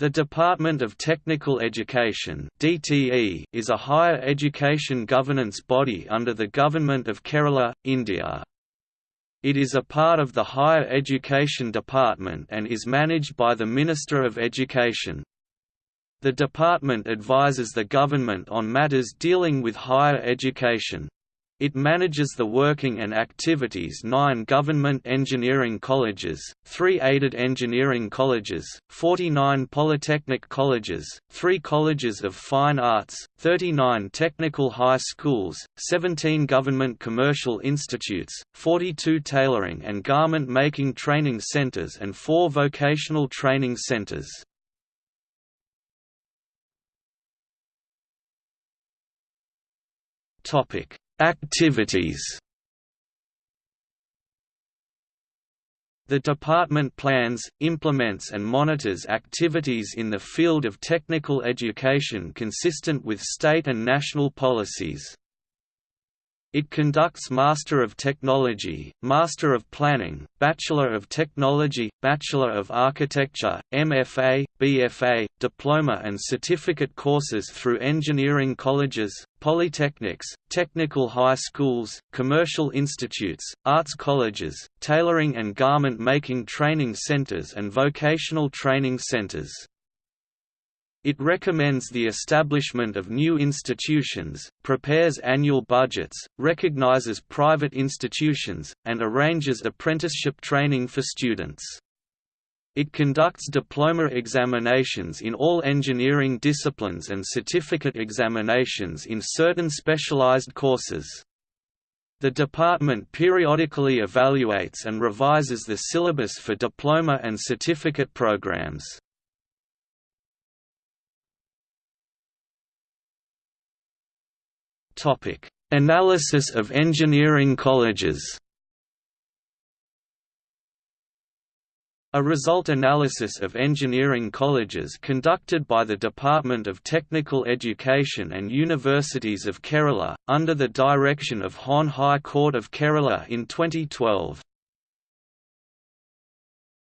The Department of Technical Education (DTE) is a higher education governance body under the Government of Kerala, India. It is a part of the Higher Education Department and is managed by the Minister of Education. The department advises the government on matters dealing with higher education. It manages the working and activities nine government engineering colleges, three aided engineering colleges, 49 polytechnic colleges, three colleges of fine arts, 39 technical high schools, 17 government commercial institutes, 42 tailoring and garment making training centers and four vocational training centers. Topic Activities The department plans, implements and monitors activities in the field of technical education consistent with state and national policies. It conducts Master of Technology, Master of Planning, Bachelor of Technology, Bachelor of Architecture, MFA, BFA, Diploma and Certificate courses through engineering colleges, polytechnics, technical high schools, commercial institutes, arts colleges, tailoring and garment making training centers and vocational training centers. It recommends the establishment of new institutions, prepares annual budgets, recognizes private institutions, and arranges apprenticeship training for students. It conducts diploma examinations in all engineering disciplines and certificate examinations in certain specialized courses. The department periodically evaluates and revises the syllabus for diploma and certificate programs. Analysis of engineering colleges. A result analysis of engineering colleges conducted by the Department of Technical Education and Universities of Kerala, under the direction of Hon High Court of Kerala in 2012.